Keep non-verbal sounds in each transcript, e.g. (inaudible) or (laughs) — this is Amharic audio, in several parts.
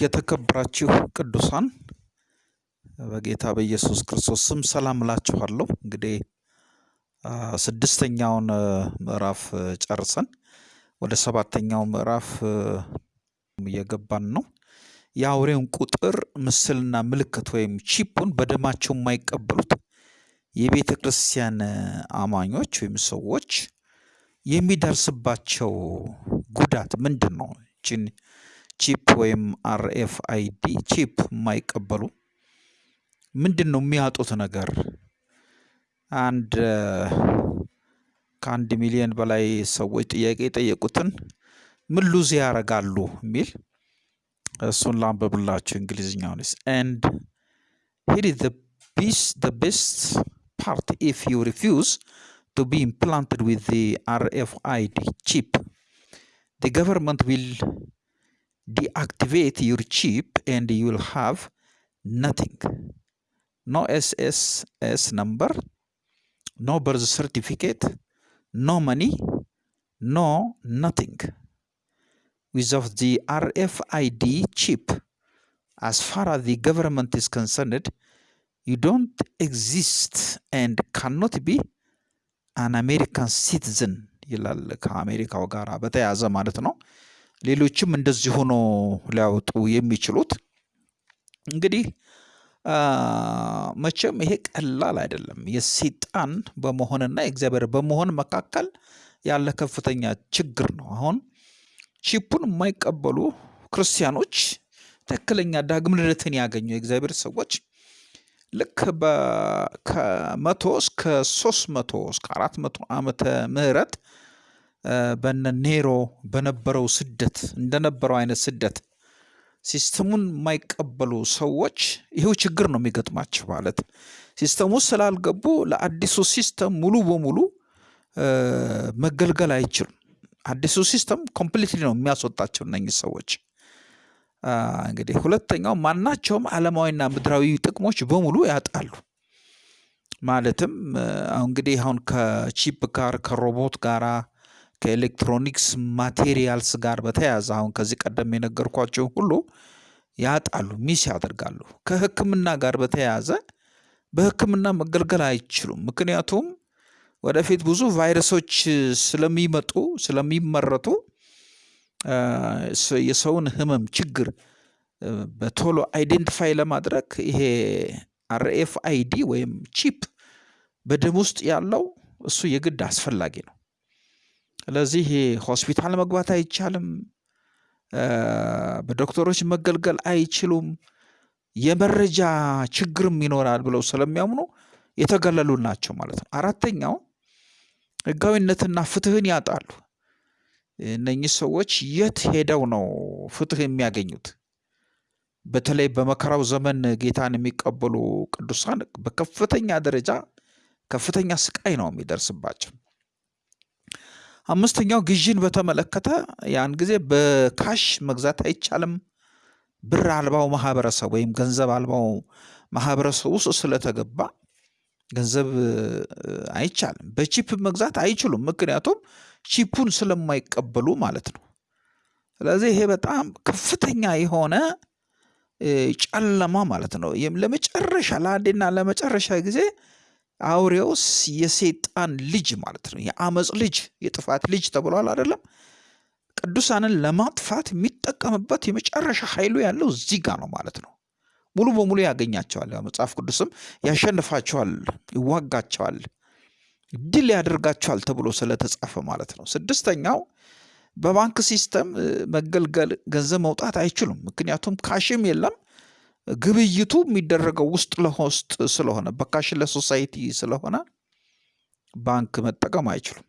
የተከበራችሁ ቅዱሳን በጌታ በኢየሱስ ክርስቶስ ስም ሰላም እላችኋለሁ። እንግዲህ ስድስተኛውን ምዕራፍ ጨርሰን ወደ ሰባተኛው ምዕራፍ እየገባን ነው። የአውሬውን ቁጥር ምስልና ምልክት ወይም ቺፑን በደማቸው የማይቀበሉት የቤተ ክርስቲያን አማኞች ወይም ሰዎች የሚደርስባቸው ጉዳት ምንድን ነው? chip ወይም RFID chip የማይቀበሉ ምንድን ነው የሚያጡት ነገር? አንድ ከአንድ ሚሊዮን በላይ ሰዎች ጥያቄ የጠየቁትን ምን lose ያደርጋሉ የሚል እሱን ላንብብላችሁ እንግሊዝኛውን and the best part if you refuse to be implanted with the RFID chip, the government will deactivate your chip and you will have nothing. No SSS number, no birth certificate, no money, no nothing. Without the RFID chip, as far as the government is concerned, you don't exist and cannot be አን አሜሪካን ሲቲዝን ይላል። ከአሜሪካው ጋር በተያያዘ ማለት ነው። ሌሎችም እንደዚህ ሆኖ ሊያወጡ የሚችሉት እንግዲህ መቼም ይሄ ቀላል አይደለም። የሰይጣን በመሆንና የእግዚአብሔር በመሆን መካከል ያለ ከፍተኛ ችግር ነው። አሁን ቺፑን የማይቀበሉ ክርስቲያኖች ትክክለኛ ዳግም ልደትን ያገኙ የእግዚአብሔር ሰዎች ልክ ከመቶ እስከ ሶስት መቶ እስከ አራት መቶ ዓመተ ምህረት በነ ኔሮ በነበረው ስደት እንደነበረው አይነት ስደት system ኡን የማይቀበሉ ሰዎች ይሄው ችግር ነው የሚገጥማቸው። ማለት system ኡ ስላልገቡ ለአዲሱ system ሙሉ በሙሉ መገልገል አይችሉም። አዲሱ system completely ነው የሚያስወጣቸው እነኚህ ሰዎች። እንግዲህ ሁለተኛው ማናቸውም ዓለማዊና ምድራዊ ጥቅሞች በሙሉ ያጣሉ። ማለትም እንግዲህ አሁን ከ chip ጋር ከሮቦት ጋራ ከ electronics materials ጋር በተያያዘ አሁን ከዚህ ቀደም የነገርኳቸው ሁሉ ያጣሉ፣ miss ያደርጋሉ። ከሕክምና ጋር በተያያዘ በሕክምና መገልገል አይችሉም። ምክንያቱም ወደፊት ብዙ ቫይረሶች ስለሚመጡ ስለሚመረቱ የሰውን ህመም ችግር በቶሎ identify ለማድረግ ይሄ RFID ወይም chip በደም ውስጥ ያለው እሱ የግድ አስፈላጊ ነው። ስለዚህ ሆስፒታል መግባት አይቻልም። በዶክተሮች መገልገል አይችሉም። የመረጃ ችግርም ይኖራል ብለው ስለሚያምኑ የተገለሉ ናቸው ማለት ነው። አራተኛው ህጋዊነትና ፍትህን ያጣሉ። እነኚህ ሰዎች የት ሄደው ነው ፍትህ የሚያገኙት? በተለይ በመከራው ዘመን ጌታን የሚቀበሉ ቅዱሳን በከፍተኛ ደረጃ ከፍተኛ ስቃይ ነው የሚደርስባቸው። አምስተኛው ግዥን በተመለከተ ያን ጊዜ በካሽ መግዛት አይቻልም። ብር አልባው ማህበረሰብ ወይም ገንዘብ አልባው ማህበረሰብ ውስጥ ስለተገባ ገንዘብ አይቻልም። በቺፕ መግዛት አይችሉም። ምክንያቱም ቺፑን ስለማይቀበሉ ማለት ነው። ስለዚህ ይሄ በጣም ከፍተኛ የሆነ ጨለማ ማለት ነው። ለመጨረሻ ለአንዴና ለመጨረሻ ጊዜ አውሬውስ የሰይጣን ልጅ ማለት ነው። የአመፅ ልጅ የጥፋት ልጅ ተብሏል አይደለም? ቅዱሳንን ለማጥፋት የሚጠቀምበት የመጨረሻ ኃይሉ ያለው እዚህ ጋር ነው ማለት ነው። ሙሉ በሙሉ ያገኛቸዋል። መጽሐፍ ቅዱስም ያሸንፋቸዋል፣ ይዋጋቸዋል ድል ያደርጋቸዋል ተብሎ ስለተጻፈ ማለት ነው። ስድስተኛው በባንክ system መገልገል ገንዘብ መውጣት አይችሉም። ምክንያቱም cash ም የለም። ግብይቱ የሚደረገው ውስጥ ለውስጥ ስለሆነ በ cashless society ስለሆነ ባንክ መጠቀም አይችሉም።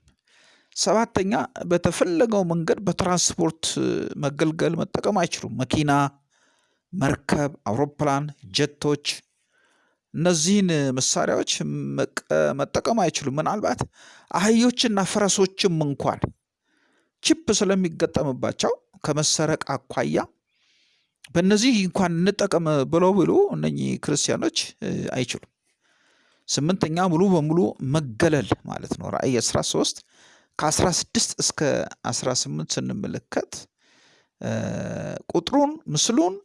ሰባተኛ በተፈለገው መንገድ በትራንስፖርት መገልገል መጠቀም አይችሉም። መኪና፣ መርከብ፣ አውሮፕላን፣ ጀቶች እነዚህን መሳሪያዎች መጠቀም አይችሉም። ምናልባት አህዮችና ፈረሶችም እንኳን ቺፕ ስለሚገጠምባቸው ከመሰረቅ አኳያ በእነዚህ እንኳን እንጠቀም ብለው ብሎ እነኚህ ክርስቲያኖች አይችሉም። ስምንተኛ ሙሉ በሙሉ መገለል ማለት ነው። ራእይ 13 ከ16 እስከ 18 ስንመለከት ቁጥሩን ምስሉን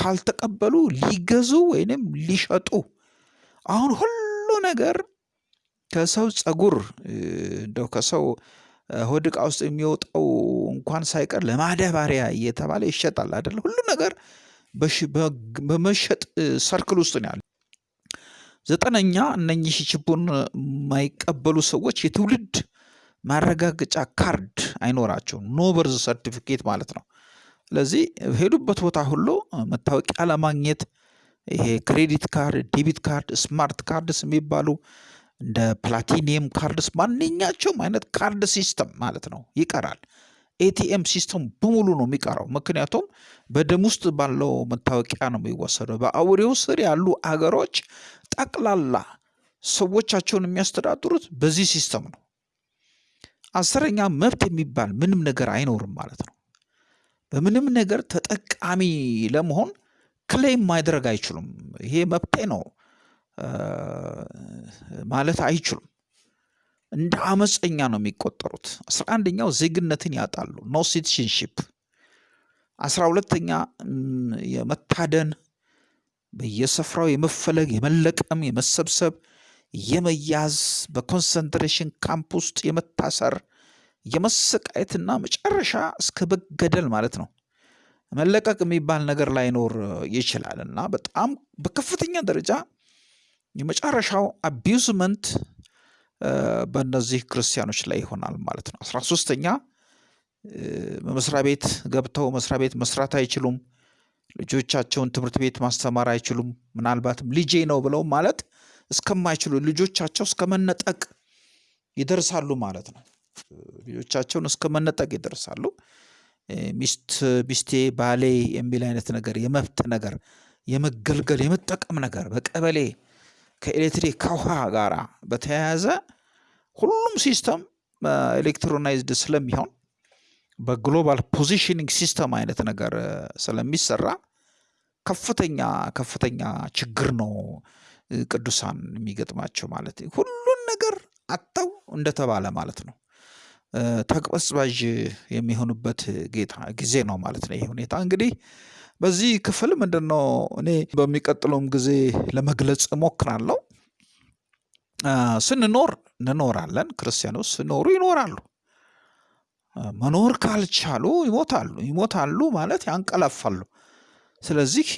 ካልተቀበሉ ሊገዙ ወይንም ሊሸጡ አሁን ሁሉ ነገር ከሰው ጸጉር እንደው ከሰው ሆድ ውስጥ የሚወጣው እንኳን ሳይቀር ለማዳበሪያ እየተባለ ይሸጣል አይደለ? ሁሉ ነገር በመሸጥ circle ውስጥ ነው ያለ። ዘጠነኛ እነኚህ chip ኡን የማይቀበሉ ሰዎች የትውልድ ማረጋገጫ ካርድ አይኖራቸውም። no birth certificate ማለት ነው። ስለዚህ ሄዱበት ቦታ ሁሉ መታወቂያ ለማግኘት ይሄ credit card፣ debit card፣ smart cards የሚባሉ እንደ platinum cards ማንኛቸውም አይነት card system ማለት ነው ይቀራል። ATM system በሙሉ ነው የሚቀረው። ምክንያቱም በደም ውስጥ ባለው መታወቂያ ነው የሚወሰደው። በአውሬው ስር ያሉ አገሮች ጠቅላላ ሰዎቻቸውን የሚያስተዳድሩት በዚህ system ነው። አስረኛ መብት የሚባል ምንም ነገር አይኖርም ማለት ነው። በምንም ነገር ተጠቃሚ ለመሆን claim ማድረግ አይችሉም። ይሄ መብቴ ነው ማለት አይችሉም። እንደ አመፀኛ ነው የሚቆጠሩት። አስራ አንደኛው ዜግነትን ያጣሉ፣ no citizenship። አስራ ሁለተኛ የመታደን በየስፍራው የመፈለግ የመለቀም፣ የመሰብሰብ፣ የመያዝ በ concentration camp ውስጥ የመታሰር፣ የመሰቃየትና መጨረሻ እስከ መገደል ማለት ነው መለቀቅ የሚባል ነገር ላይኖር ይችላል እና በጣም በከፍተኛ ደረጃ የመጨረሻው abusement በእነዚህ ክርስቲያኖች ላይ ይሆናል ማለት ነው። አስራ ሶስተኛ በመስሪያ ቤት ገብተው መስሪያ ቤት መስራት አይችሉም። ልጆቻቸውን ትምህርት ቤት ማስተማር አይችሉም። ምናልባትም ልጄ ነው ብለው ማለት እስከማይችሉ ልጆቻቸው እስከ መነጠቅ ይደርሳሉ ማለት ነው። ልጆቻቸውን እስከ መነጠቅ ይደርሳሉ። ሚስት ሚስቴ ባሌ የሚል አይነት ነገር የመብት ነገር የመገልገል የመጠቀም ነገር በቀበሌ ከኤሌክትሪክ ከውሃ ጋር በተያያዘ ሁሉም system electronized ስለሚሆን በ global positioning system አይነት ነገር ስለሚሰራ ከፍተኛ ከፍተኛ ችግር ነው ቅዱሳን የሚገጥማቸው ማለት ሁሉን ነገር አጥተው እንደተባለ ማለት ነው። ተቅበዝባዥ የሚሆኑበት ጌታ ጊዜ ነው ማለት ነው። ይህ ሁኔታ እንግዲህ በዚህ ክፍል ምንድን ነው እኔ በሚቀጥለውም ጊዜ ለመግለጽ እሞክራለሁ። ስንኖር እንኖራለን። ክርስቲያኖች ሲኖሩ ይኖራሉ። መኖር ካልቻሉ ይሞታሉ። ይሞታሉ ማለት ያንቀላፋሉ። ስለዚህ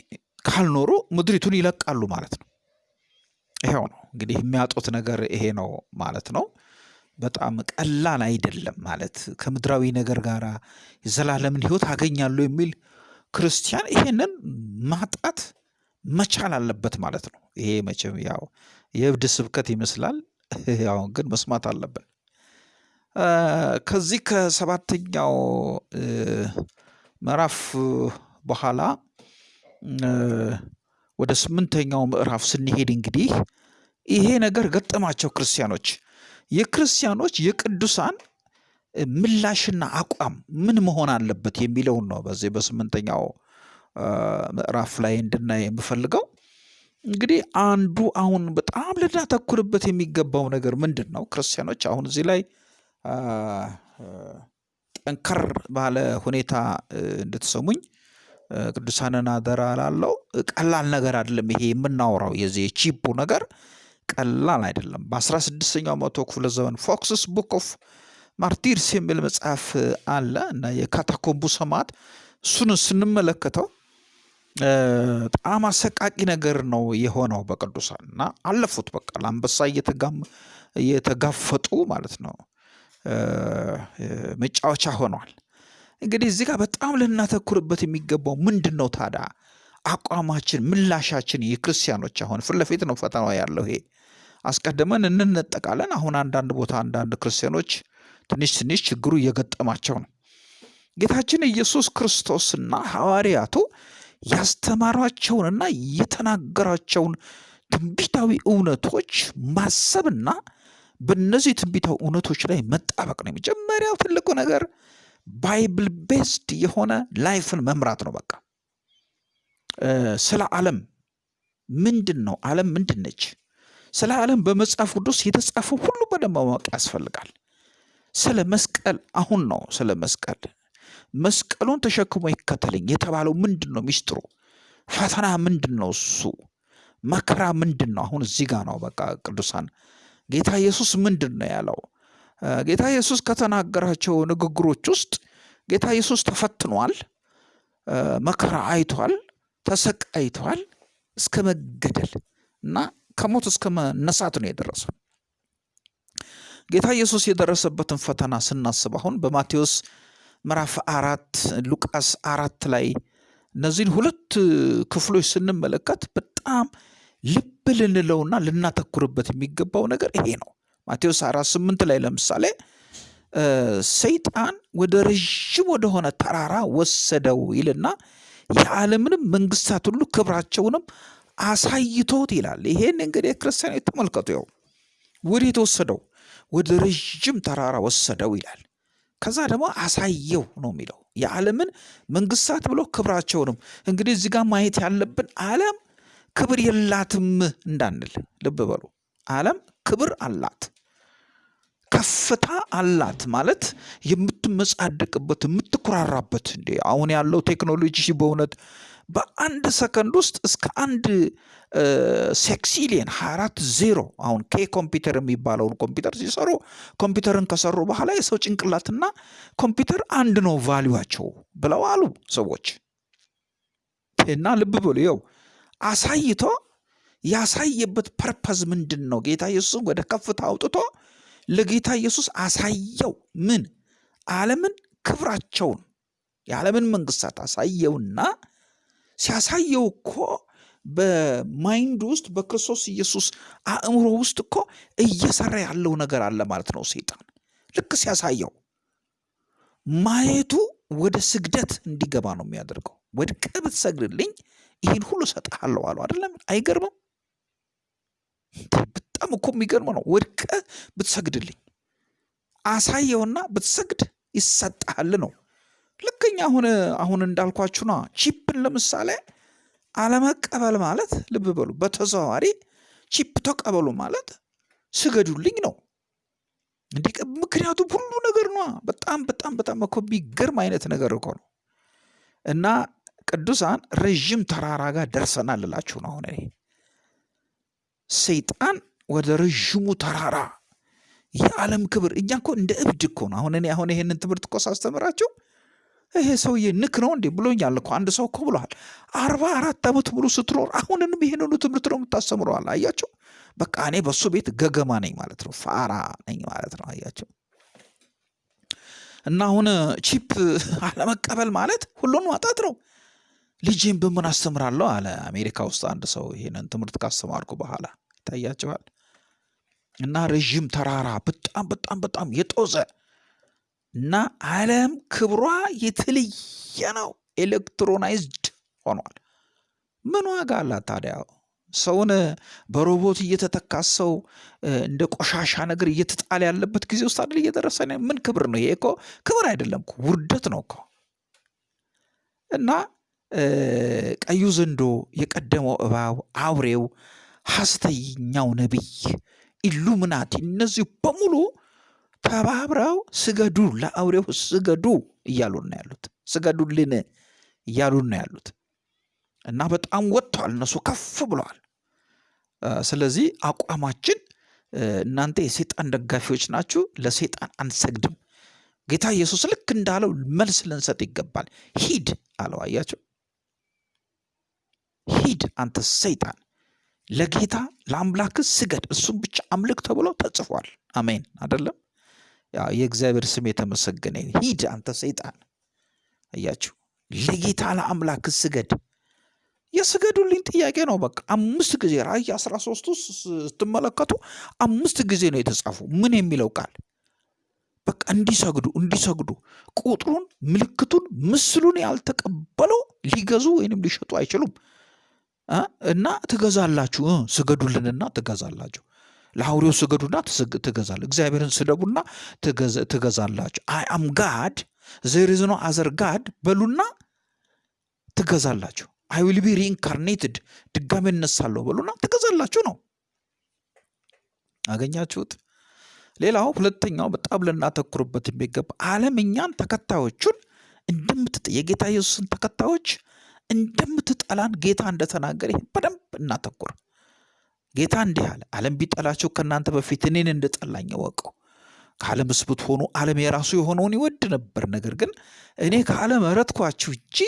ካልኖሩ ምድሪቱን ይለቃሉ ማለት ነው። ይሄው ነው እንግዲህ የሚያጡት ነገር ይሄ ነው ማለት ነው። በጣም ቀላል አይደለም ማለት ከምድራዊ ነገር ጋር የዘላለምን ሕይወት አገኛለሁ የሚል ክርስቲያን ይሄንን ማጣት መቻል አለበት ማለት ነው። ይሄ መቼም ያው የእብድ ስብከት ይመስላል። ያው ግን መስማት አለብን። ከዚህ ከሰባተኛው ምዕራፍ በኋላ ወደ ስምንተኛው ምዕራፍ ስንሄድ እንግዲህ ይሄ ነገር ገጠማቸው ክርስቲያኖች። የክርስቲያኖች የቅዱሳን ምላሽና አቋም ምን መሆን አለበት የሚለውን ነው በዚህ በስምንተኛው ምዕራፍ ላይ እንድናይ የምፈልገው። እንግዲህ አንዱ አሁን በጣም ልናተኩርበት የሚገባው ነገር ምንድን ነው? ክርስቲያኖች አሁን እዚህ ላይ ጠንከር ባለ ሁኔታ እንድትሰሙኝ ቅዱሳንን አደራ ላለው ቀላል ነገር አይደለም። ይሄ የምናወራው የዚህ የቺፑ ነገር ቀላል አይደለም። በአስራ ስድስተኛው መቶ ክፍለ ዘመን Foxe's Book of Martyrs የሚል መጽሐፍ አለ እና የካታኮምቡ ሰማዕት እሱን ስንመለከተው በጣም አሰቃቂ ነገር ነው የሆነው በቅዱሳን እና አለፉት። በቃ ለአንበሳ እየተጋፈጡ ማለት ነው መጫወቻ ሆኗል። እንግዲህ እዚህ ጋር በጣም ልናተኩርበት የሚገባው ምንድን ነው ታዲያ? አቋማችን፣ ምላሻችን የክርስቲያኖች አሁን ፊት ለፊት ነው ፈተናው ያለው ይሄ አስቀድመን እንነጠቃለን። አሁን አንዳንድ ቦታ አንዳንድ ክርስቲያኖች ትንሽ ትንሽ ችግሩ እየገጠማቸው ነው። ጌታችን ኢየሱስ ክርስቶስና ሐዋርያቱ ያስተማሯቸውንና የተናገሯቸውን ትንቢታዊ እውነቶች ማሰብና በእነዚህ ትንቢታዊ እውነቶች ላይ መጣበቅ ነው። የመጀመሪያው ትልቁ ነገር Bible based የሆነ life ን መምራት ነው። በቃ ስለ ዓለም ምንድን ነው? ዓለም ምንድን ነች? ስለ ዓለም በመጽሐፍ ቅዱስ የተጻፈው ሁሉ በደንብ ማወቅ ያስፈልጋል። ስለ መስቀል አሁን ነው ስለ መስቀል መስቀሉን ተሸክሞ ይከተለኝ የተባለው ምንድን ነው? ሚስጥሩ ፈተና ምንድን ነው? እሱ መከራ ምንድን ነው? አሁን እዚህ ጋር ነው በቃ ቅዱሳን ጌታ ኢየሱስ ምንድን ነው ያለው? ጌታ ኢየሱስ ከተናገራቸው ንግግሮች ውስጥ ጌታ ኢየሱስ ተፈትኗል፣ መከራ አይቷል፣ ተሰቃይቷል እስከ መገደል እና ከሞት እስከ መነሳት ነው የደረሰው። ጌታ ኢየሱስ የደረሰበትን ፈተና ስናስብ አሁን በማቴዎስ ምዕራፍ አራት ሉቃስ አራት ላይ እነዚህን ሁለት ክፍሎች ስንመለከት በጣም ልብ ልንለውና ልናተኩርበት የሚገባው ነገር ይሄ ነው። ማቴዎስ አራት ስምንት ላይ ለምሳሌ ሰይጣን ወደ ረዥም ወደሆነ ተራራ ወሰደው ይልና የዓለምንም መንግስታት ሁሉ ክብራቸውንም አሳይቶት ይላል። ይሄን እንግዲህ ክርስቲያኖች ተመልከቱ። ያው ወደ የተወሰደው ወደ ረዥም ተራራ ወሰደው ይላል። ከዛ ደግሞ አሳየው ነው የሚለው የዓለምን መንግስታት ብሎ ክብራቸውንም። እንግዲህ እዚህ ጋር ማየት ያለብን ዓለም ክብር የላትም እንዳንል ልብ በሉ። ዓለም ክብር አላት፣ ከፍታ አላት ማለት የምትመጻደቅበት የምትኩራራበት። እንዴ አሁን ያለው ቴክኖሎጂ በእውነት በአንድ ሰከንድ ውስጥ እስከ አንድ sextillion 24 ዜሮ አሁን K computer የሚባለውን ኮምፒውተር ሲሰሩ ኮምፒውተርን ከሰሩ በኋላ የሰው ጭንቅላትና ኮምፒውተር አንድ ነው value ዋቸው ብለው አሉ ሰዎች። እና ልብ በሉ ይኸው አሳይቶ ያሳየበት purpose ምንድን ነው? ጌታ ኢየሱስን ወደ ከፍታ አውጥቶ ለጌታ ኢየሱስ አሳየው። ምን ዓለምን ክብራቸውን የዓለምን መንግስታት አሳየውና ሲያሳየው እኮ በማይንድ ውስጥ በክርስቶስ ኢየሱስ አእምሮ ውስጥ እኮ እየሰራ ያለው ነገር አለ ማለት ነው። ሰይጣን ልክ ሲያሳየው ማየቱ ወደ ስግደት እንዲገባ ነው የሚያደርገው። ወድቀህ ብትሰግድልኝ ይህን ሁሉ እሰጥሃለሁ አለው። አይደለም? አይገርምም? በጣም እኮ የሚገርም ነው። ወድቀህ ብትሰግድልኝ አሳየውና ብትሰግድ ይሰጥሃል ነው። ልክኛ አሁን አሁን እንዳልኳችሁ ነ ቺፕን ለምሳሌ አለመቀበል ማለት ልብ በሉ፣ በተዘዋዋሪ ቺፕ ተቀበሉ ማለት ስገዱልኝ ነው። እንዲህ ምክንያቱም ሁሉ ነገር ነ በጣም በጣም በጣም እኮ የሚገርም አይነት ነገር እኮ ነው። እና ቅዱሳን ረዥም ተራራ ጋር ደርሰናል ልላችሁ ነው። አሁን እኔ ሰይጣን ወደ ረዥሙ ተራራ የዓለም ክብር እኛ እኮ እንደ እብድ እኮ ነው። አሁን እኔ አሁን ይሄንን ትምህርት እኮ ሳስተምራቸው ይሄ ሰውዬ ንክ ነው እንዴ ብሎኛል እኮ አንድ ሰው እኮ ብለዋል። አርባ አራት ዓመት ሙሉ ስትኖር አሁንንም ይሄንኑ ትምህርት ነው የምታስተምረዋል። አያቸው በቃ እኔ በሱ ቤት ገገማ ነኝ ማለት ነው፣ ፋራ ነኝ ማለት ነው። አያቸው እና አሁን ቺፕ አለመቀበል ማለት ሁሉን ማጣት ነው። ልጄን በምን አስተምራለሁ አለ አሜሪካ ውስጥ አንድ ሰው ይሄንን ትምህርት ካስተማርኩ በኋላ ይታያቸዋል። እና ረዥም ተራራ በጣም በጣም በጣም የጦዘ እና ዓለም ክብሯ የተለየ ነው። electronized ሆኗል። ምን ዋጋ አላት ታዲያ? ሰውን በሮቦት እየተተካ ሰው እንደ ቆሻሻ ነገር እየተጣለ ያለበት ጊዜ ውስጥ አይደል እየደረሰ ምን ክብር ነው ይሄ? እኮ ክብር አይደለም እኮ ውርደት ነው እኮ። እና ቀዩ ዘንዶ፣ የቀደመው እባብ፣ አውሬው፣ ሐሰተኛው ነቢይ፣ ኢሉሚናቲ እነዚህ በሙሉ ተባብረው ስገዱ ለአውሬው ስገዱ እያሉን ነው ያሉት። ስገዱልን እያሉን ነው ያሉት እና በጣም ወጥተዋል። እነሱ ከፍ ብለዋል። ስለዚህ አቋማችን እናንተ የሴጣን ደጋፊዎች ናችሁ፣ ለሴጣን አንሰግድም። ጌታ ኢየሱስ ልክ እንዳለው መልስ ልንሰጥ ይገባል። ሂድ አለው። አያቸው፣ ሂድ አንተ ሰይጣን፣ ለጌታ ለአምላክ ስገድ፣ እሱም ብቻ አምልክ ተብሎ ተጽፏል። አሜን አይደለም? የእግዚአብሔር ስም የተመሰገነ ሂድ አንተ ሰይጣን። አያችሁ ለጌታ ለአምላክ ስገድ። የስገዱልኝ ጥያቄ ነው። በቃ አምስት ጊዜ ራእይ አስራ ውስጥ ስትመለከቱ አምስት ጊዜ ነው የተጻፉ። ምን የሚለው ቃል በቃ እንዲሰግዱ እንዲሰግዱ ቁጥሩን፣ ምልክቱን፣ ምስሉን ያልተቀበለው ሊገዙ ወይንም ሊሸጡ አይችሉም። እና ትገዛላችሁ፣ ስገዱልንና ትገዛላችሁ ለአውሬው ስገዱና ትገዛለ። እግዚአብሔርን ስደቡና ትገዛላችሁ። I am God the other God በሉና ትገዛላችሁ። I will be reincarnated ድጋሜ እነሳለሁ በሉና ትገዛላችሁ ነው። አገኛችሁት? ሌላው ሁለተኛው በጣም ልናተኩርበት የሚገባ ዓለም እኛን ተከታዮቹን እንደምትጥ የጌታ ኢየሱስን ተከታዮች እንደምትጠላን ጌታ እንደተናገረ ይህን በደንብ እናተኩር። ጌታ እንዲህ አለ፣ ዓለም ቢጠላችሁ ከእናንተ በፊት እኔን እንደጠላኝ እወቀው። ከዓለምስ ብትሆኑ ዓለም የራሱ የሆነውን ይወድ ነበር። ነገር ግን እኔ ከዓለም መረጥኳችሁ እንጂ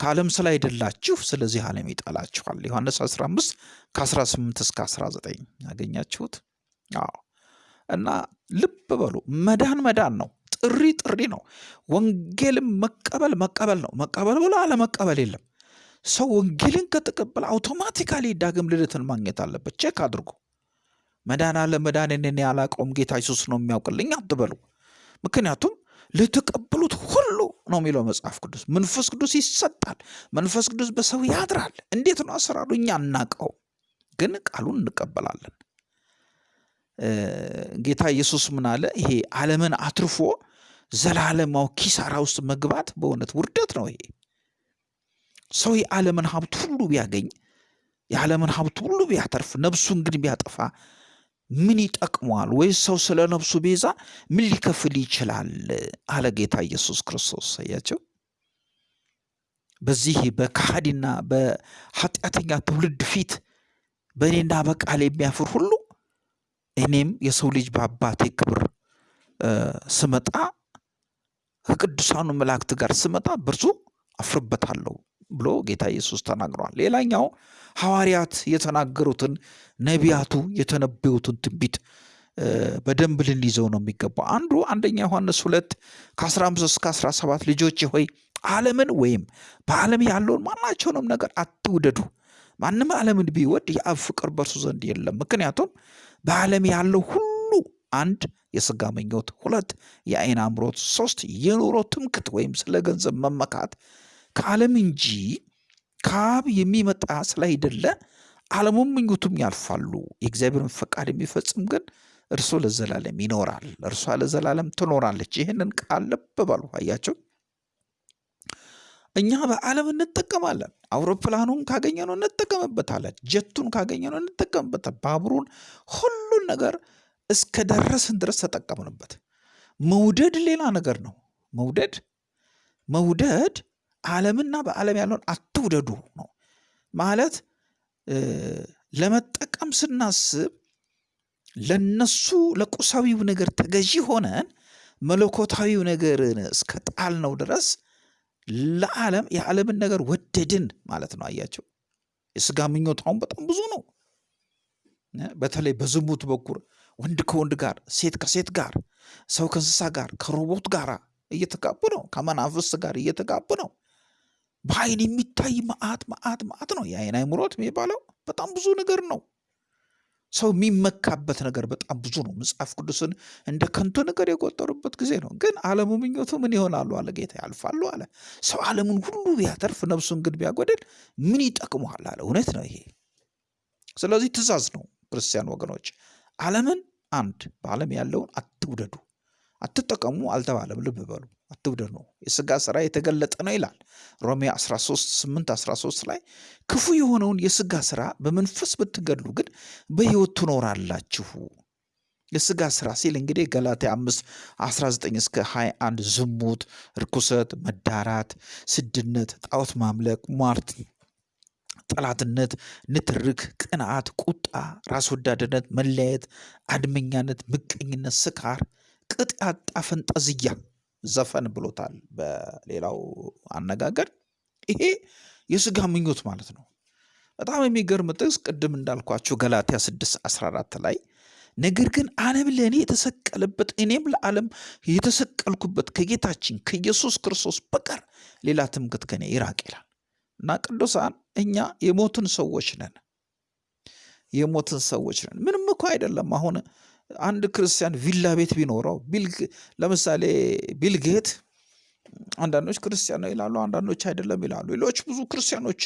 ከዓለም ስላይደላችሁ ስለዚህ ዓለም ይጠላችኋል። ዮሐንስ 15 ከ18 እስከ 19 ያገኛችሁት። አዎ እና ልብ በሉ መዳን መዳን ነው። ጥሪ ጥሪ ነው። ወንጌልን መቀበል መቀበል ነው። መቀበል ብሎ አለመቀበል የለም። ሰው ወንጌልን ከተቀበለ automatically ዳግም ልደትን ማግኘት አለበት። check አድርጎ መዳን አለ መዳን እኔ ያላቀውም ጌታ ኢየሱስ ነው የሚያውቅልኝ አትበሉ። ምክንያቱም ለተቀበሉት ሁሉ ነው የሚለው መጽሐፍ ቅዱስ። መንፈስ ቅዱስ ይሰጣል። መንፈስ ቅዱስ በሰው ያድራል። እንዴት ነው አሰራሩ? እኛ አናቀው፣ ግን ቃሉን እንቀበላለን። ጌታ ኢየሱስ ምን አለ? ይሄ ዓለምን አትርፎ ዘላለማው ኪሳራ ውስጥ መግባት በእውነት ውርደት ነው። ይሄ ሰው የዓለምን ሀብት ሁሉ ቢያገኝ የዓለምን ሀብት ሁሉ ቢያተርፍ ነፍሱን ግን ቢያጠፋ ምን ይጠቅመዋል? ወይስ ሰው ስለ ነፍሱ ቤዛ ምን ሊከፍል ይችላል? አለ ጌታ ኢየሱስ ክርስቶስ። አያቸው በዚህ በከሃዲና በኃጢአተኛ ትውልድ ፊት በእኔና በቃል የሚያፍር ሁሉ እኔም የሰው ልጅ በአባቴ ክብር ስመጣ ከቅዱሳኑ መላእክት ጋር ስመጣ በእርሱ አፍርበታለሁ ብሎ ጌታ ኢየሱስ ተናግሯል። ሌላኛው ሐዋርያት የተናገሩትን ነቢያቱ የተነበዩትን ትንቢት በደንብ ልንይዘው ነው የሚገባው። አንዱ አንደኛ ዮሐንስ ሁለት ከ15 እስከ 17 ልጆች ሆይ ዓለምን ወይም በዓለም ያለውን ማናቸውንም ነገር አትውደዱ። ማንም ዓለምን ቢወድ የአብ ፍቅር በእርሱ ዘንድ የለም። ምክንያቱም በዓለም ያለው ሁሉ አንድ የሥጋ ምኞት፣ ሁለት የዓይን አምሮት፣ ሶስት የኑሮ ትምክት ወይም ስለ ገንዘብ መመካት ከዓለም እንጂ ከአብ የሚመጣ ስላይደለ ዓለሙም ምኞቱም ያልፋሉ። የእግዚአብሔርን ፈቃድ የሚፈጽም ግን እርሱ ለዘላለም ይኖራል፣ እርሷ ለዘላለም ትኖራለች። ይህንን ቃል ልብ በሉ። አያቸው እኛ በዓለም እንጠቀማለን። አውሮፕላኑን ካገኘነው እንጠቀምበታለን። ጀቱን ካገኘነው እንጠቀምበታለን። ባቡሩን፣ ሁሉን ነገር እስከ ደረስን ድረስ ተጠቀምንበት። መውደድ ሌላ ነገር ነው። መውደድ መውደድ ዓለምና በዓለም ያለውን አትውደዱ ነው ማለት። ለመጠቀም ስናስብ ለነሱ ለቁሳዊው ነገር ተገዢ ሆነን መለኮታዊው ነገርን እስከ ጣልነው ድረስ ለዓለም የዓለምን ነገር ወደድን ማለት ነው። አያቸው የስጋ ምኞት አሁን በጣም ብዙ ነው። በተለይ በዝሙት በኩል ወንድ ከወንድ ጋር፣ ሴት ከሴት ጋር፣ ሰው ከእንስሳ ጋር፣ ከሮቦት ጋር እየተጋቡ ነው። ከመናፍስት ጋር እየተጋቡ ነው። በአይን የሚታይ መዓት መዓት መዓት ነው። የአይን አይምሮት የሚባለው በጣም ብዙ ነገር ነው። ሰው የሚመካበት ነገር በጣም ብዙ ነው። መጽሐፍ ቅዱስን እንደ ከንቱ ነገር የቆጠሩበት ጊዜ ነው። ግን ዓለሙ ምኞቱ ምን ይሆናሉ አለ ጌታ፣ ያልፋሉ አለ። ሰው ዓለሙን ሁሉ ቢያተርፍ ነፍሱን ግን ቢያጎድል ምን ይጠቅመዋል አለ። እውነት ነው ይሄ። ስለዚህ ትእዛዝ ነው ክርስቲያን ወገኖች፣ ዓለምን አንድ በዓለም ያለውን አትውደዱ፣ አትጠቀሙ አልተባለም። ልብ በሉ አትውደዱ ነው። የሥጋ ሥራ የተገለጠ ነው ይላል ሮሜ 13 8 13 ላይ ክፉ የሆነውን የሥጋ ሥራ በመንፈስ ብትገድሉ ግን በሕይወት ትኖራላችሁ። የሥጋ ሥራ ሲል እንግዲህ ገላትያ 5 19 እስከ 21 ዝሙት፣ ርኩሰት፣ መዳራት፣ ስድነት፣ ጣዖት ማምለክ፣ ሟርት፣ ጠላትነት፣ ንትርክ፣ ቅንዓት፣ ቁጣ፣ ራስ ወዳድነት፣ መለያየት፣ አድመኛነት፣ ምቀኝነት፣ ስካር፣ ቅጥ ያጣ ፈንጠዝያ ዘፈን ብሎታል በሌላው አነጋገር። ይሄ የሥጋ ምኞት ማለት ነው። በጣም የሚገርም ጥቅስ ቅድም እንዳልኳችሁ ገላትያ 6 14 ላይ ነገር ግን ዓለም ለእኔ የተሰቀለበት እኔም ለዓለም የተሰቀልኩበት ከጌታችን ከኢየሱስ ክርስቶስ በቀር ሌላ ትምክህት ከኔ ይራቅ ይላል እና ቅዱሳን እኛ የሞትን ሰዎች ነን። የሞትን ሰዎች ነን። ምንም እኮ አይደለም አሁን አንድ ክርስቲያን ቪላ ቤት ቢኖረው ለምሳሌ ቢልጌት አንዳንዶች ክርስቲያን ነው ይላሉ፣ አንዳንዶች አይደለም ይላሉ። ሌሎች ብዙ ክርስቲያኖች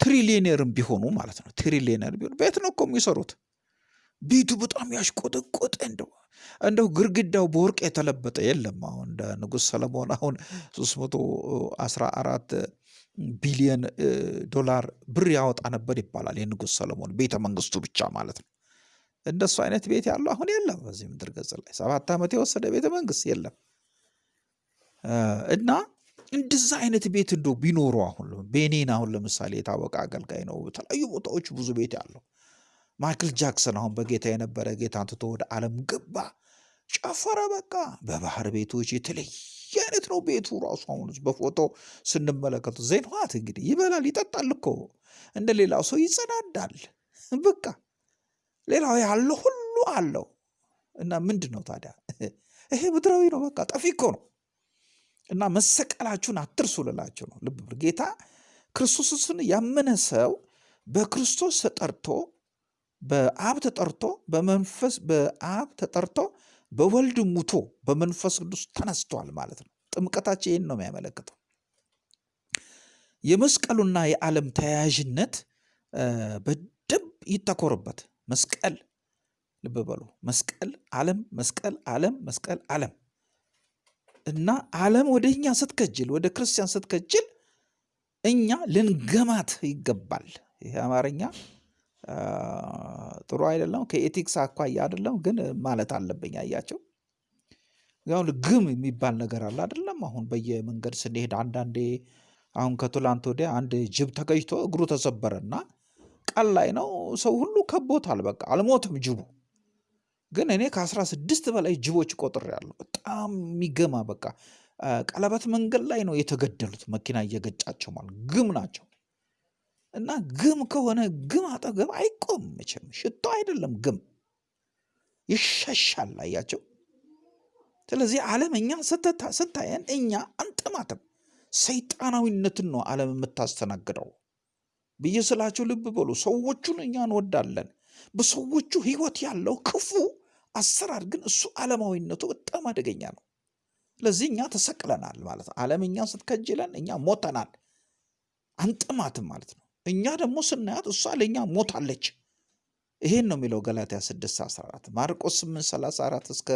ትሪሊየነርም ቢሆኑ ማለት ነው ትሪሊየነር ቢሆኑ ቤት ነው እኮ የሚሰሩት። ቤቱ በጣም ያሽቆጠቆጠ እንደው እንደው ግርግዳው በወርቅ የተለበጠ የለም። አሁን እንደ ንጉሥ ሰለሞን አሁን 314 ቢሊየን ዶላር ብር ያወጣ ነበር ይባላል። የንጉሥ ሰለሞን ቤተ መንግስቱ ብቻ ማለት ነው። እንደሱ አይነት ቤት ያለው አሁን የለም በዚህ ምድር ገጽ ላይ ሰባት ዓመት የወሰደ ቤተ መንግስት የለም። እና እንደዛ አይነት ቤት እንዶ ቢኖሩ አሁን ቤኔን አሁን ለምሳሌ የታወቀ አገልጋይ ነው። በተለያዩ ቦታዎች ብዙ ቤት ያለው ማይክል ጃክሰን አሁን በጌታ የነበረ ጌታን ትቶ ወደ ዓለም ገባ፣ ጨፈረ። በቃ በባህር ቤቶች የተለየ አይነት ነው ቤቱ ራሱ። አሁን በፎቶ ስንመለከቱ ዜንዋት እንግዲህ ይበላል ይጠጣል እኮ እንደ ሌላው ሰው ይጸዳዳል። በቃ ሌላው ያለው ሁሉ አለው እና ምንድን ነው ታዲያ ይሄ ምድራዊ ነው። በቃ ጠፊ እኮ ነው። እና መሰቀላችሁን አትርሱ ልላችሁ ነው። ልብ ጌታ ክርስቶስን ያመነ ሰው በክርስቶስ ተጠርቶ በአብ ተጠርቶ በመንፈስ በአብ ተጠርቶ በወልድ ሙቶ በመንፈስ ቅዱስ ተነስቷል ማለት ነው። ጥምቀታችን ይህን ነው የሚያመለክተው። የመስቀሉና የዓለም ተያያዥነት በደንብ ይተኮርበት። መስቀል ልብ በሉ መስቀል ዓለም መስቀል ዓለም መስቀል ዓለም እና ዓለም ወደ እኛ ስትከጅል ወደ ክርስቲያን ስትከጅል እኛ ልንገማት ይገባል። ይሄ አማርኛ ጥሩ አይደለም፣ ከኤቲክስ አኳያ አይደለም፣ ግን ማለት አለብኝ። አያቸው ያሁን ግም የሚባል ነገር አለ አይደለም። አሁን በየመንገድ ስንሄድ አንዳንዴ አሁን ከትላንት ወዲያ አንድ ጅብ ተገጭቶ እግሩ ተሰበረና ቀን ላይ ነው ሰው ሁሉ ከቦታል። በቃ አልሞትም ጅቡ ግን እኔ ከአስራ ስድስት በላይ ጅቦች ቆጥሬያለሁ። በጣም የሚገማ በቃ ቀለበት መንገድ ላይ ነው የተገደሉት መኪና እየገጫቸው ማለት ግም ናቸው። እና ግም ከሆነ ግም አጠገብ አይቆም መቼም ሽቶ አይደለም ግም ይሸሻል። አያቸው። ስለዚህ ዓለም እኛ ስታየን እኛ አንጠማትም። ሰይጣናዊነትን ነው ዓለም የምታስተናግደው ብዬ ስላቸው ልብ በሉ። ሰዎቹን እኛ እንወዳለን። በሰዎቹ ህይወት ያለው ክፉ አሰራር ግን እሱ ዓለማዊነቱ በጣም አደገኛ ነው። ስለዚህ እኛ ተሰቅለናል ማለት ነው። ዓለም እኛ ስትከጅለን እኛ ሞተናል፣ አንጥማትም ማለት ነው። እኛ ደግሞ ስናያት እሷ ለእኛ ሞታለች። ይሄን ነው የሚለው ገላትያ 6 14 ማርቆስ 8 34 እስከ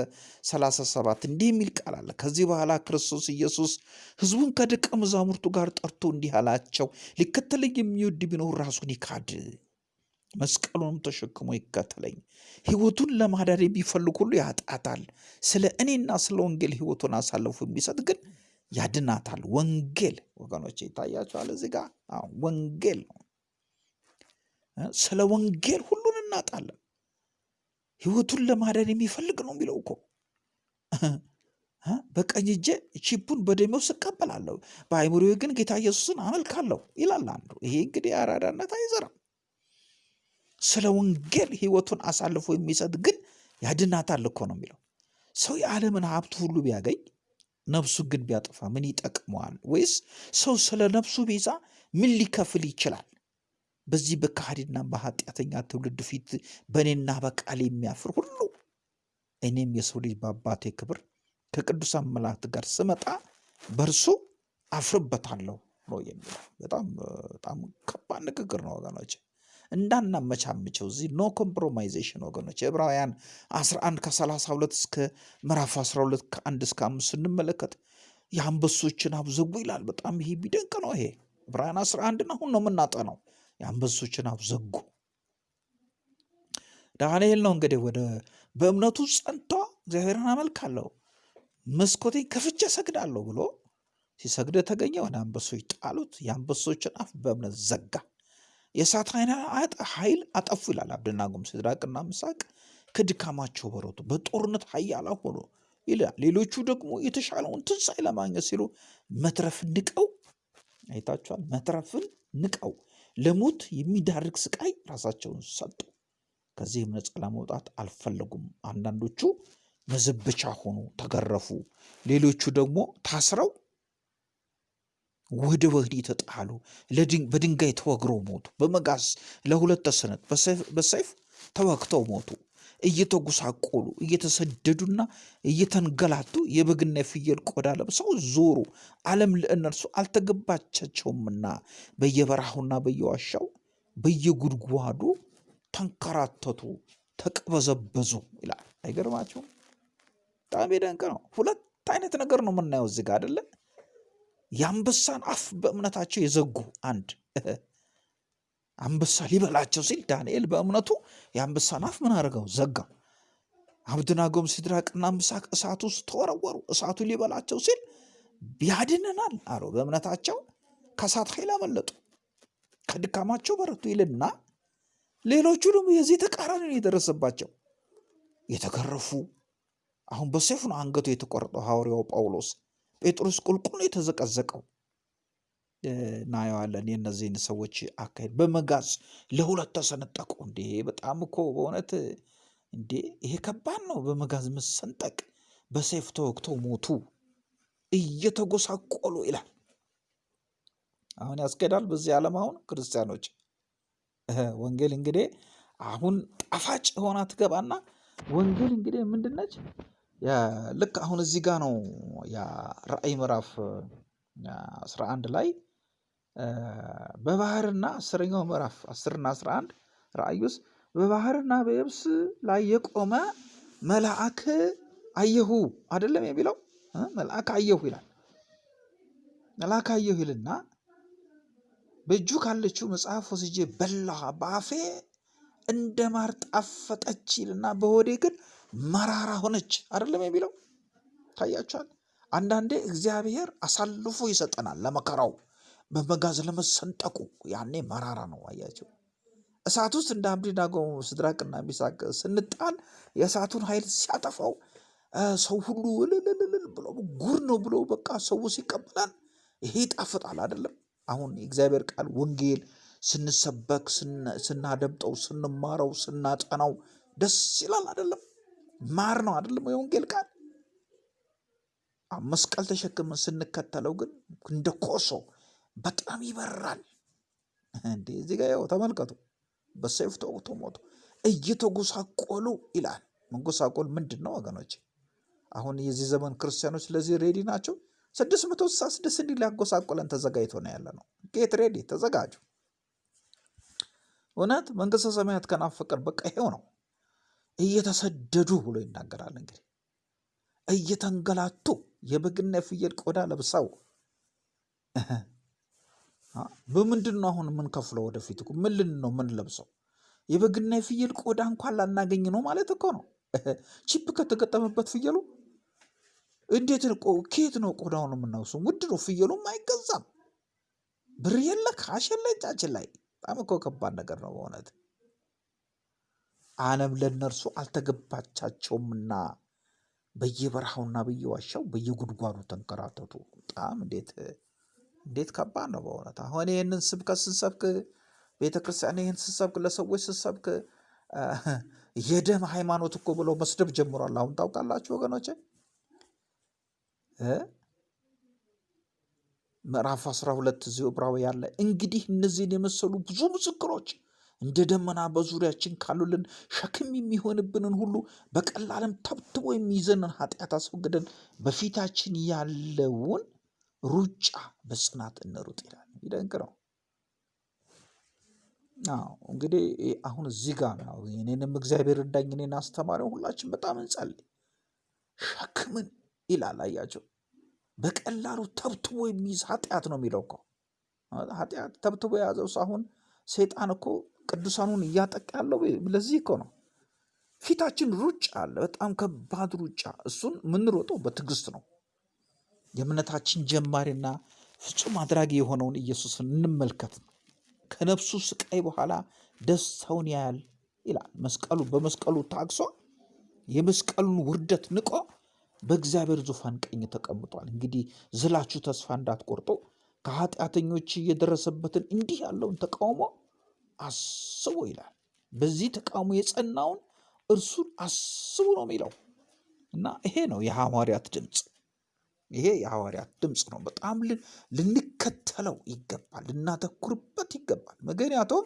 37 እንዲህ የሚል ቃል አለ። ከዚህ በኋላ ክርስቶስ ኢየሱስ ህዝቡን ከደቀ መዛሙርቱ ጋር ጠርቶ እንዲህ አላቸው፣ ሊከተለኝ የሚወድ ቢኖር ራሱን ይካድ መስቀሉንም ተሸክሞ ይከተለኝ። ህይወቱን ለማዳን የሚፈልግ ሁሉ ያጣታል። ስለ እኔና ስለ ወንጌል ህይወቱን አሳልፎ የሚሰጥ ግን ያድናታል። ወንጌል ወገኖች ይታያቸዋል። እዚህ ጋር ወንጌል ነው። ስለ ወንጌል ሁሉን እናጣለን። ህይወቱን ለማዳን የሚፈልግ ነው የሚለው እኮ በቀኝ እጄ ቺፑን በደሜ ውስጥ እቀበላለሁ፣ በአይምሮዬ ግን ጌታ ኢየሱስን አመልካለሁ ይላል አንዱ። ይሄ እንግዲህ አራዳነት አይዘራም። ስለ ወንጌል ህይወቱን አሳልፎ የሚሰጥ ግን ያድናታል እኮ ነው የሚለው። ሰው የዓለምን ሀብት ሁሉ ቢያገኝ ነፍሱ ግን ቢያጠፋ ምን ይጠቅመዋል? ወይስ ሰው ስለ ነፍሱ ቤዛ ምን ሊከፍል ይችላል? በዚህ በካሃዲና በኃጢአተኛ ትውልድ ፊት በእኔና በቃል የሚያፍር ሁሉ እኔም የሰው ልጅ በአባቴ ክብር ከቅዱሳን መላእክት ጋር ስመጣ በእርሱ አፍርበታለሁ ነው የሚለው። በጣም በጣም ከባድ ንግግር ነው ወገኖች። እንዳናመቻምቸው እዚህ no compromization ወገኖች ዕብራውያን 11 ከ32 እስከ ምዕራፍ 12 ከ1 እስከ 5 ስንመለከት የአንበሶችን አፍ ዘጉ ይላል። በጣም ይሄ ቢደንቅ ነው። ይሄ ዕብራውያን 11 አሁን ነው የምናጠነው። የአንበሶችን አፍ ዘጉ። ዳንኤል ነው እንግዲህ ወደ በእምነቱ ጸንቶ እግዚአብሔርን አመልካለሁ መስኮቴን ከፍቼ ሰግዳለሁ ብሎ ሲሰግድ የተገኘ ወደ አንበሶች ጣሉት። የአንበሶችን አፍ በእምነት ዘጋ። የእሳት ኃይል አጠፉ ይላል። አብደናጎም ሲድራቅና ምሳቅ ከድካማቸው በረቱ፣ በጦርነት ኃያላን ሆኑ ይላል። ሌሎቹ ደግሞ የተሻለውን ትንሣኤ ለማግኘት ሲሉ መትረፍን ንቀው አይታችኋል። መትረፍን ንቀው ለሞት የሚዳርግ ስቃይ ራሳቸውን ሰጡ። ከዚህም ነፃ ለመውጣት አልፈለጉም። አንዳንዶቹ መዘበቻ ሆኑ፣ ተገረፉ። ሌሎቹ ደግሞ ታስረው ወደ ወህኒ ተጣሉ። በድንጋይ ተወግረው ሞቱ። በመጋዝ ለሁለት ተሰነጥ በሰይፍ ተወግተው ሞቱ። እየተጎሳቆሉ እየተሰደዱና እየተንገላቱ የበግና የፍየል ቆዳ ለብሰው ዞሩ። ዓለም ለእነርሱ አልተገባቻቸውምና በየበረሃውና በየዋሻው በየጉድጓዱ ተንከራተቱ፣ ተቅበዘበዙ ይላል። አይገርማቸውም? በጣም የደንቅ ነው። ሁለት አይነት ነገር ነው የምናየው እዚህ ጋር አይደለ? የአንበሳን አፍ በእምነታቸው የዘጉ አንድ አንበሳ ሊበላቸው ሲል ዳንኤል በእምነቱ የአንበሳን አፍ ምን አድርገው ዘጋ። አብደናጎም ሲድራቅና ምሳቅ እሳት ውስጥ ተወረወሩ። እሳቱ ሊበላቸው ሲል ያድነናል አለው። በእምነታቸው ከእሳት ኃይል አመለጡ፣ ከድካማቸው በረቱ ይልና ሌሎቹ ደግሞ የዚህ ተቃራኒ ነው የደረሰባቸው። የተገረፉ አሁን በሰይፍ ነው አንገቱ የተቆረጠው ሐዋርያው ጳውሎስ። ጴጥሮስ ቁልቁል ነው የተዘቀዘቀው። እናየዋለን የእነዚህን ሰዎች አካሄድ። በመጋዝ ለሁለት ተሰነጠቁ። እንዴ በጣም እኮ በእውነት እንዴ ይሄ ከባድ ነው። በመጋዝ መሰንጠቅ፣ በሰይፍ ተወግተው ሞቱ እየተጎሳቆሉ ይላል። አሁን ያስኬዳል በዚህ ዓለም አሁን ክርስቲያኖች ወንጌል እንግዲህ አሁን ጣፋጭ ሆና ትገባና ወንጌል እንግዲህ ምንድነች? ልክ አሁን እዚህ ጋር ነው ያ ራእይ ምዕራፍ አስራ አንድ ላይ በባህርና አስረኛው ምዕራፍ አስርና አስራ አንድ ራእይ በባህርና በየብስ ላይ የቆመ መልአክ አየሁ አይደለም የሚለው መልአክ አየሁ ይላል። መልአክ አየሁ ይልና በእጁ ካለችው መጽሐፍ ወስጄ በላሁ፣ በአፌ እንደ ማር ጣፈጠች ይልና በሆዴ ግን መራራ ሆነች። አይደለም የሚለው ታያችኋል። አንዳንዴ እግዚአብሔር አሳልፎ ይሰጠናል ለመከራው፣ በመጋዝ ለመሰንጠቁ። ያኔ መራራ ነው። አያቸው እሳት ውስጥ እንደ አብደናጎ ሲድራቅና ሚሳቅ ስንጣል የእሳቱን ኃይል ሲያጠፋው ሰው ሁሉ እልልልል ብሎ ጉር ነው ብሎ በቃ ሰው ሲቀበላል። ይሄ ይጣፍጣል አይደለም። አሁን የእግዚአብሔር ቃል ወንጌል ስንሰበክ ስናደምጠው ስንማረው ስናጠናው ደስ ይላል አይደለም? ማር ነው አይደለም? የወንጌል ቃል መስቀል ተሸክመን ስንከተለው ግን እንደ ኮሶ በጣም ይበራል። እንዴ እዚህ ጋ ያው ተመልከቱ፣ በሰይፍ ተወግቶ ሞቱ፣ እየተጎሳቆሉ ይላል። መንጎሳቆል ምንድን ነው ወገኖች? አሁን የዚህ ዘመን ክርስቲያኖች ለዚህ ready ናቸው። ስድስት መቶ ስልሳ ስድስት እንዲህ ሊያጎሳቆለን ተዘጋጅቶ ነው ያለ ነው። get ready ተዘጋጁ። እውነት መንግስተ ሰማያት ከናፈቀን በቃ ይሄው ነው። እየተሰደዱ ብሎ ይናገራል። እንግዲህ እየተንገላቱ የበግና የፍየል ቆዳ ለብሰው በምንድን ነው አሁን የምንከፍለው? ወደፊት እኮ ምን ልን ነው ምን ለብሰው የበግና የፍየል ቆዳ እንኳን ላናገኝ ነው ማለት እኮ ነው። (laughs) chip ከተገጠመበት ፍየሉ እንዴት ከየት ነው ቆዳውን የምናውሰው? ውድ ነው። ፍየሉም አይገዛም። ብር የለ cash የለ እጃችን ላይ። በጣም እኮ ከባድ ነገር ነው በእውነት። ዓለም ለእነርሱ አልተገባቻቸውምና በየበረሃውና በየዋሻው በየጉድጓዱ ተንከራተቱ። በጣም እንዴት እንዴት ከባድ ነው በእውነት። አሁን ይህንን ስብከት ስንሰብክ ቤተ ክርስቲያን ይህን ስሰብክ ለሰዎች ስሰብክ የደም ሃይማኖት እኮ ብለው መስደብ ጀምሯል። አሁን ታውቃላችሁ ወገኖቼ ምዕራፍ 12 እዚሁ ዕብራውያን ላይ እንግዲህ እነዚህን የመሰሉ ብዙ ምስክሮች እንደ ደመና በዙሪያችን ካሉልን ሸክም የሚሆንብንን ሁሉ በቀላልም ተብትቦ የሚይዘንን ኃጢአት አስወግደን በፊታችን ያለውን ሩጫ በጽናት እንሩጥ ይላል። ይደንቅ ነው። እንግዲህ አሁን እዚህ ጋር ነው እኔንም እግዚአብሔር እርዳኝ እኔን አስተማሪው ሁላችን በጣም እንጸልይ። ሸክምን ይላል አያቸው በቀላሉ ተብትቦ የሚይዝ ኃጢአት ነው የሚለው እኮ ኃጢአት ተብትቦ የያዘው ሰው አሁን ሰይጣን እኮ ቅዱሳኑን እያጠቃ ያለው ለዚህ እኮ ነው። ፊታችን ሩጫ አለ፣ በጣም ከባድ ሩጫ። እሱን የምንሮጠው በትዕግስት ነው። የእምነታችን ጀማሪና ፍጹም አድራጊ የሆነውን ኢየሱስን እንመልከት። ከነፍሱ ስቃይ በኋላ ደስታውን ያያል ይላል። መስቀሉ በመስቀሉ ታግሶ የመስቀሉን ውርደት ንቆ በእግዚአብሔር ዙፋን ቀኝ ተቀምጧል። እንግዲህ ዝላችሁ ተስፋ እንዳትቆርጡ ከኃጢአተኞች የደረሰበትን እንዲህ ያለውን ተቃውሞ አስቡ ይላል። በዚህ ተቃውሞ የጸናውን እርሱን አስቡ ነው የሚለው እና ይሄ ነው የሐዋርያት ድምፅ። ይሄ የሐዋርያት ድምፅ ነው። በጣም ልንከተለው ይገባል፣ ልናተኩርበት ይገባል። ምክንያቱም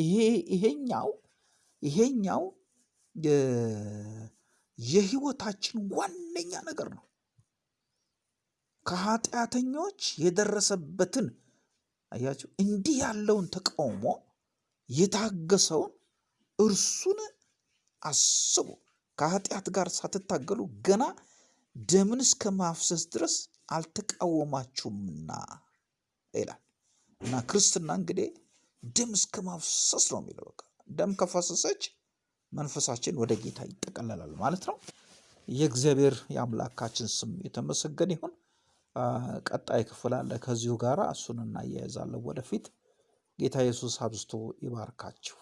ይሄ ይሄኛው ይሄኛው የህይወታችን ዋነኛ ነገር ነው። ከኃጢአተኞች የደረሰበትን አያችሁ፣ እንዲህ ያለውን ተቃውሞ የታገሰውን እርሱን አስቡ። ከኃጢአት ጋር ሳትታገሉ ገና ደምን እስከ ማፍሰስ ድረስ አልተቃወማችሁምና ይላል እና ክርስትና እንግዲህ ደም እስከ ማፍሰስ ነው የሚለው። በቃ ደም ከፈሰሰች መንፈሳችን ወደ ጌታ ይጠቀለላል ማለት ነው። የእግዚአብሔር የአምላካችን ስም የተመሰገነ ይሁን። ቀጣይ ክፍል አለ ከዚሁ ጋር እሱን እናያይዛለን ወደፊት። ጌታ ኢየሱስ አብዝቶ ይባርካችሁ።